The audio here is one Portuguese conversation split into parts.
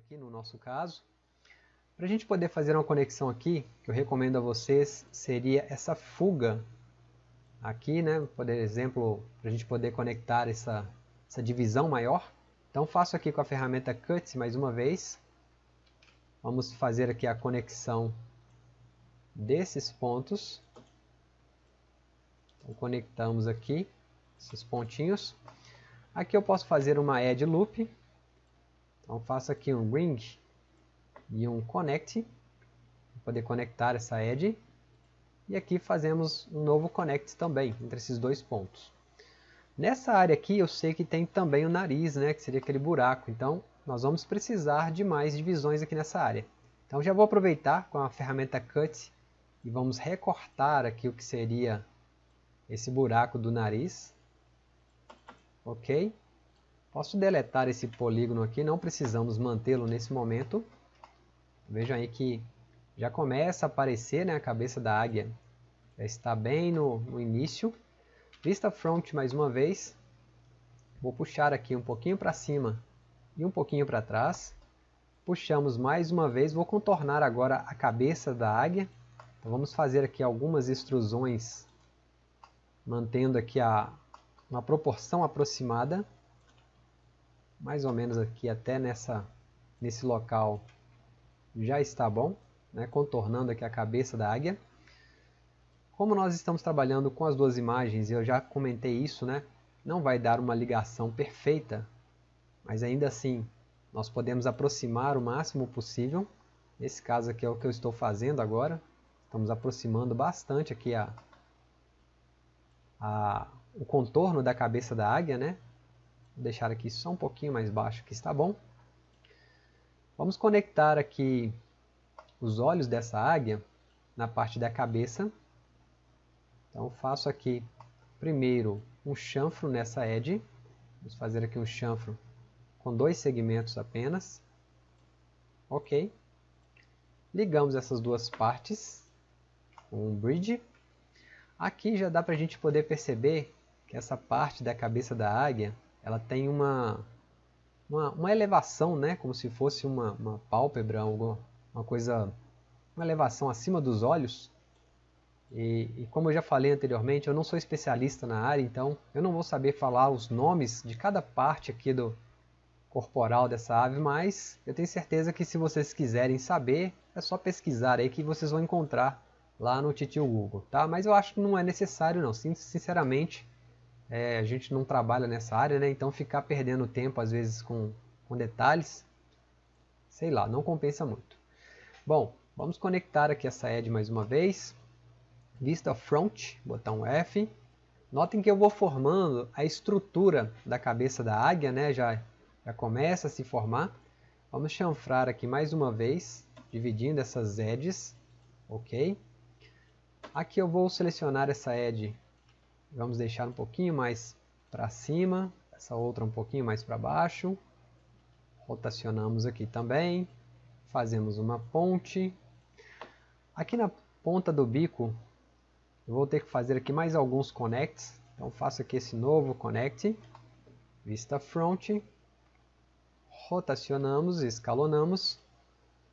aqui no nosso caso. Para a gente poder fazer uma conexão aqui, que eu recomendo a vocês, seria essa fuga aqui, né? Por exemplo, para a gente poder conectar essa, essa divisão maior. Então faço aqui com a ferramenta Cut mais uma vez. Vamos fazer aqui a conexão desses pontos. Então, conectamos aqui esses pontinhos. Aqui eu posso fazer uma Add Loop. Então faço aqui um Ring e um Connect. Para poder conectar essa Edge. E aqui fazemos um novo Connect também, entre esses dois pontos. Nessa área aqui eu sei que tem também o nariz, né, que seria aquele buraco. Então nós vamos precisar de mais divisões aqui nessa área. Então já vou aproveitar com a ferramenta Cut e vamos recortar aqui o que seria esse buraco do nariz. Ok? Posso deletar esse polígono aqui, não precisamos mantê-lo nesse momento. Vejam aí que já começa a aparecer né, a cabeça da águia. Já está bem no, no início. Vista front mais uma vez. Vou puxar aqui um pouquinho para cima e um pouquinho para trás. Puxamos mais uma vez. Vou contornar agora a cabeça da águia. Então vamos fazer aqui algumas extrusões, mantendo aqui a, uma proporção aproximada. Mais ou menos aqui até nessa, nesse local já está bom, né, contornando aqui a cabeça da águia. Como nós estamos trabalhando com as duas imagens, eu já comentei isso, né, não vai dar uma ligação perfeita, mas ainda assim nós podemos aproximar o máximo possível. Nesse caso aqui é o que eu estou fazendo agora. Estamos aproximando bastante aqui a, a, o contorno da cabeça da águia, né? Deixar aqui só um pouquinho mais baixo que está bom. Vamos conectar aqui os olhos dessa águia na parte da cabeça. Então faço aqui primeiro um chanfro nessa edge. Vamos fazer aqui um chanfro com dois segmentos apenas. Ok. Ligamos essas duas partes com um bridge. Aqui já dá para a gente poder perceber que essa parte da cabeça da águia ela tem uma uma, uma elevação, né? como se fosse uma, uma pálpebra, uma coisa, uma elevação acima dos olhos. E, e, como eu já falei anteriormente, eu não sou especialista na área, então eu não vou saber falar os nomes de cada parte aqui do corporal dessa ave, mas eu tenho certeza que se vocês quiserem saber, é só pesquisar aí que vocês vão encontrar lá no Titio Google, tá? Mas eu acho que não é necessário não, sinceramente, é, a gente não trabalha nessa área, né? Então ficar perdendo tempo às vezes com, com detalhes, sei lá, não compensa muito. Bom, vamos conectar aqui essa edge mais uma vez. Vista Front, botão F. Notem que eu vou formando a estrutura da cabeça da águia, né? Já, já começa a se formar. Vamos chanfrar aqui mais uma vez, dividindo essas edges, ok? Aqui eu vou selecionar essa edge Vamos deixar um pouquinho mais para cima, essa outra um pouquinho mais para baixo. Rotacionamos aqui também. Fazemos uma ponte. Aqui na ponta do bico, eu vou ter que fazer aqui mais alguns connects. Então faço aqui esse novo connect. Vista front. Rotacionamos, escalonamos.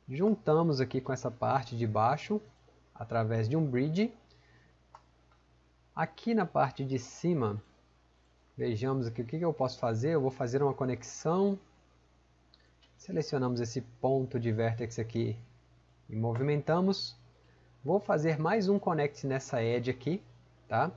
Juntamos aqui com essa parte de baixo através de um bridge Aqui na parte de cima, vejamos aqui o que eu posso fazer. Eu vou fazer uma conexão. Selecionamos esse ponto de vértex aqui e movimentamos. Vou fazer mais um connect nessa edge aqui. Tá?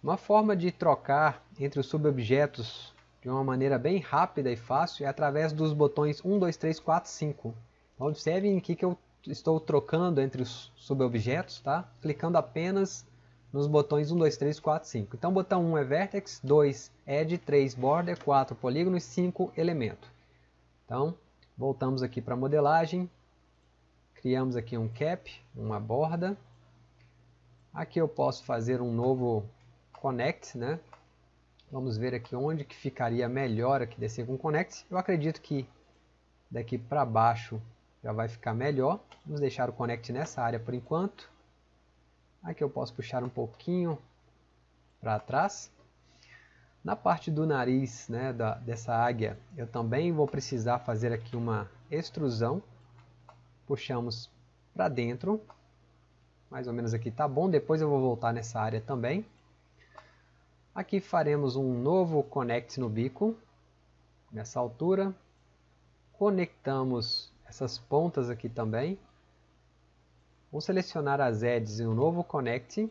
Uma forma de trocar entre os subobjetos de uma maneira bem rápida e fácil é através dos botões 1, 2, 3, 4, 5. Observem aqui que eu estou trocando entre os subobjetos, tá? clicando apenas nos botões 1, 2, 3, 4, 5. Então botão 1 é Vertex, 2 Edge, 3 Border, 4 Polígono e 5 Elemento. Então, voltamos aqui para a modelagem, criamos aqui um cap, uma borda. Aqui eu posso fazer um novo Connect, né? Vamos ver aqui onde que ficaria melhor aqui descer com Connect. Eu acredito que daqui para baixo já vai ficar melhor. Vamos deixar o Connect nessa área por enquanto. Aqui eu posso puxar um pouquinho para trás. Na parte do nariz né, da, dessa águia, eu também vou precisar fazer aqui uma extrusão. Puxamos para dentro. Mais ou menos aqui tá bom. Depois eu vou voltar nessa área também. Aqui faremos um novo connect no bico. Nessa altura. Conectamos essas pontas aqui também. Vou selecionar as edges e um novo connect.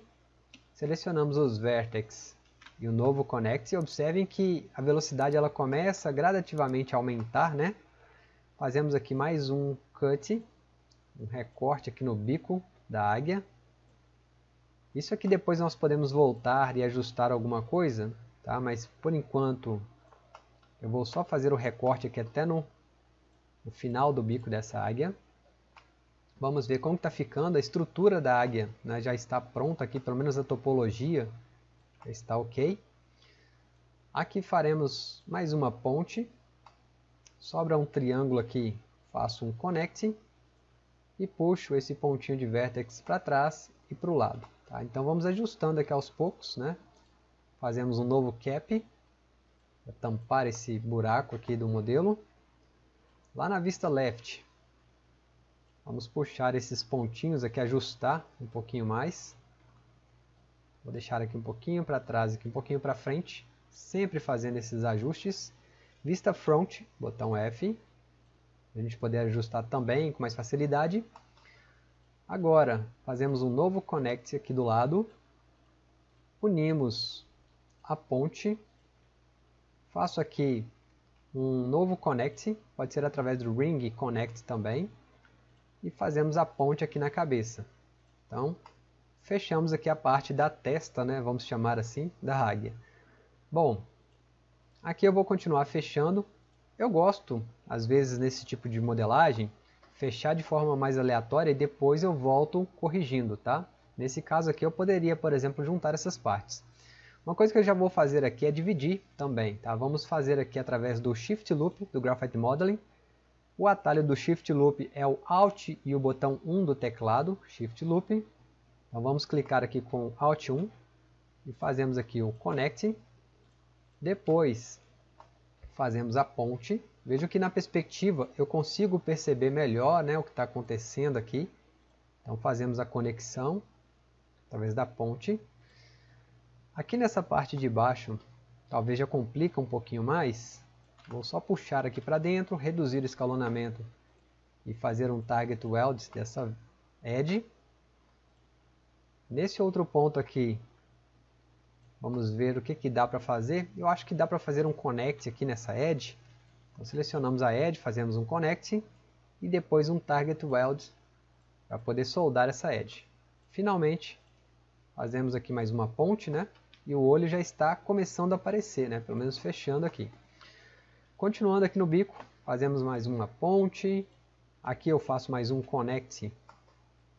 Selecionamos os vertex e o novo connect. Observem que a velocidade ela começa gradativamente a aumentar, né? Fazemos aqui mais um cut, um recorte aqui no bico da águia. Isso aqui depois nós podemos voltar e ajustar alguma coisa, tá? Mas por enquanto eu vou só fazer o recorte aqui até no, no final do bico dessa águia. Vamos ver como está ficando a estrutura da águia. Né? Já está pronta aqui, pelo menos a topologia está ok. Aqui faremos mais uma ponte. Sobra um triângulo aqui, faço um connect e puxo esse pontinho de vértex para trás e para o lado. Tá? Então vamos ajustando aqui aos poucos. Né? Fazemos um novo cap para tampar esse buraco aqui do modelo. Lá na vista left, vamos puxar esses pontinhos aqui, ajustar um pouquinho mais. Vou deixar aqui um pouquinho para trás, aqui um pouquinho para frente, sempre fazendo esses ajustes. Vista Front, botão F, a gente poder ajustar também com mais facilidade. Agora, fazemos um novo Connect aqui do lado, unimos a ponte, faço aqui um novo Connect, pode ser através do Ring Connect também, e fazemos a ponte aqui na cabeça. Então, fechamos aqui a parte da testa, né, vamos chamar assim, da águia. Bom, aqui eu vou continuar fechando. Eu gosto, às vezes, nesse tipo de modelagem, fechar de forma mais aleatória e depois eu volto corrigindo, tá? Nesse caso aqui eu poderia, por exemplo, juntar essas partes. Uma coisa que eu já vou fazer aqui é dividir também, tá? Vamos fazer aqui através do Shift Loop do Graphite Modeling. O atalho do Shift Loop é o Alt e o botão 1 do teclado, Shift Loop. Então vamos clicar aqui com Alt 1 e fazemos aqui o Connect. Depois fazemos a ponte. Veja que na perspectiva eu consigo perceber melhor né, o que está acontecendo aqui. Então fazemos a conexão através da ponte. Aqui nessa parte de baixo, talvez já complica um pouquinho mais. Vou só puxar aqui para dentro, reduzir o escalonamento e fazer um target weld dessa edge. Nesse outro ponto aqui, vamos ver o que, que dá para fazer. Eu acho que dá para fazer um connect aqui nessa edge. Então, selecionamos a edge, fazemos um connect e depois um target weld para poder soldar essa edge. Finalmente, fazemos aqui mais uma ponte, né? E o olho já está começando a aparecer, né? Pelo menos fechando aqui. Continuando aqui no bico, fazemos mais uma ponte. Aqui eu faço mais um connect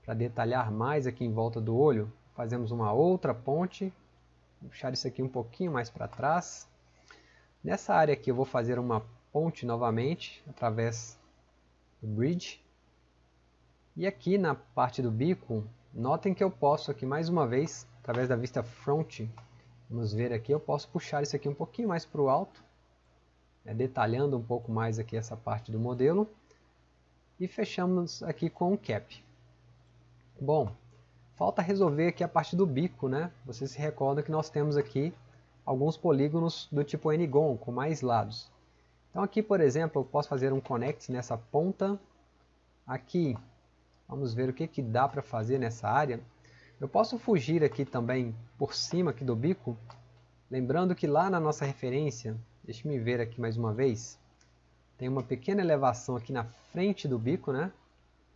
para detalhar mais aqui em volta do olho, fazemos uma outra ponte. Vou puxar isso aqui um pouquinho mais para trás. Nessa área aqui eu vou fazer uma ponte novamente, através do bridge. E aqui na parte do bico, notem que eu posso aqui mais uma vez, através da vista front, vamos ver aqui, eu posso puxar isso aqui um pouquinho mais para o alto, né, detalhando um pouco mais aqui essa parte do modelo. E fechamos aqui com o cap. Bom, falta resolver aqui a parte do bico, né? Você se recorda que nós temos aqui alguns polígonos do tipo n-gon, com mais lados. Então aqui, por exemplo, eu posso fazer um connect nessa ponta. Aqui, vamos ver o que, que dá para fazer nessa área. Eu posso fugir aqui também por cima aqui do bico. Lembrando que lá na nossa referência, deixe me ver aqui mais uma vez, tem uma pequena elevação aqui na frente do bico, né?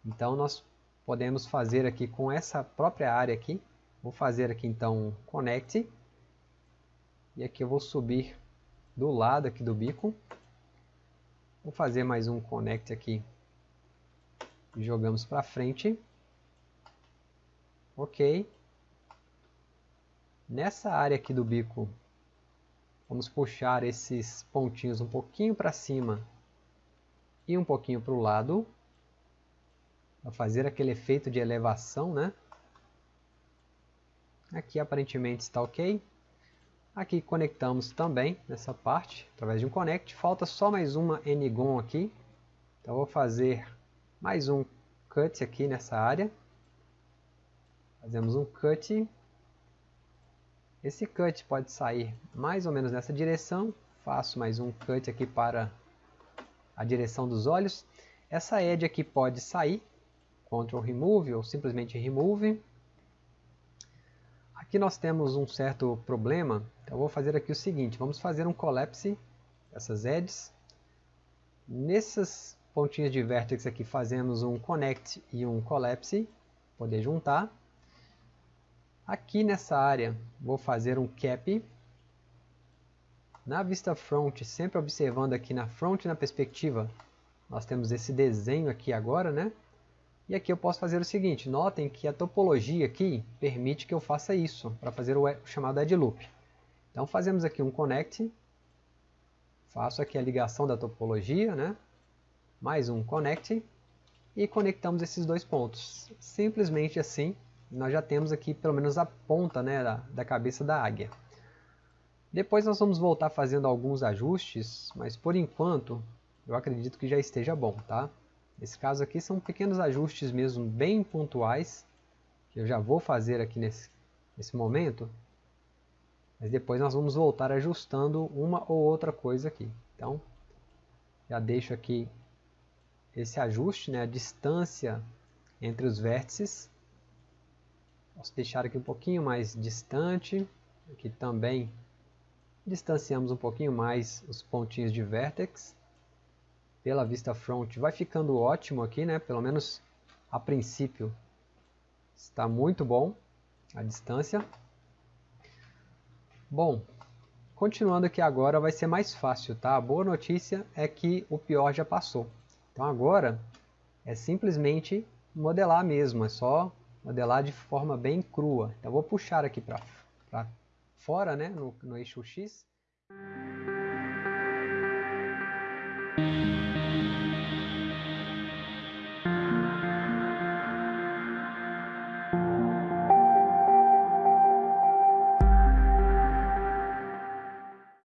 Então nós podemos fazer aqui com essa própria área aqui. Vou fazer aqui então connect. E aqui eu vou subir do lado aqui do bico. Vou fazer mais um connect aqui. Jogamos para frente. Ok. Nessa área aqui do bico, vamos puxar esses pontinhos um pouquinho para cima e um pouquinho para o lado para fazer aquele efeito de elevação, né? Aqui aparentemente está ok. Aqui conectamos também nessa parte, através de um connect. Falta só mais uma NGON aqui. Então vou fazer mais um cut aqui nessa área. Fazemos um cut. Esse cut pode sair mais ou menos nessa direção. Faço mais um cut aqui para a direção dos olhos. Essa edge aqui pode sair. Ctrl Remove ou simplesmente Remove. Aqui nós temos um certo problema, então vou fazer aqui o seguinte, vamos fazer um collapse dessas edges. Nessas pontinhas de vértex aqui fazemos um connect e um collapse, poder juntar. Aqui nessa área vou fazer um cap. Na vista front, sempre observando aqui na front na perspectiva, nós temos esse desenho aqui agora, né? E aqui eu posso fazer o seguinte, notem que a topologia aqui permite que eu faça isso, para fazer o chamado add loop. Então fazemos aqui um connect, faço aqui a ligação da topologia, né? mais um connect, e conectamos esses dois pontos. Simplesmente assim, nós já temos aqui pelo menos a ponta né, da, da cabeça da águia. Depois nós vamos voltar fazendo alguns ajustes, mas por enquanto eu acredito que já esteja bom, tá? Nesse caso aqui são pequenos ajustes mesmo bem pontuais, que eu já vou fazer aqui nesse, nesse momento, mas depois nós vamos voltar ajustando uma ou outra coisa aqui. Então, já deixo aqui esse ajuste, né, a distância entre os vértices. Posso deixar aqui um pouquinho mais distante, aqui também distanciamos um pouquinho mais os pontinhos de vértex pela vista front vai ficando ótimo aqui, né? Pelo menos a princípio está muito bom a distância. Bom, continuando aqui agora vai ser mais fácil, tá? A boa notícia é que o pior já passou. Então agora é simplesmente modelar mesmo, é só modelar de forma bem crua. Então vou puxar aqui para fora, né, no, no eixo X.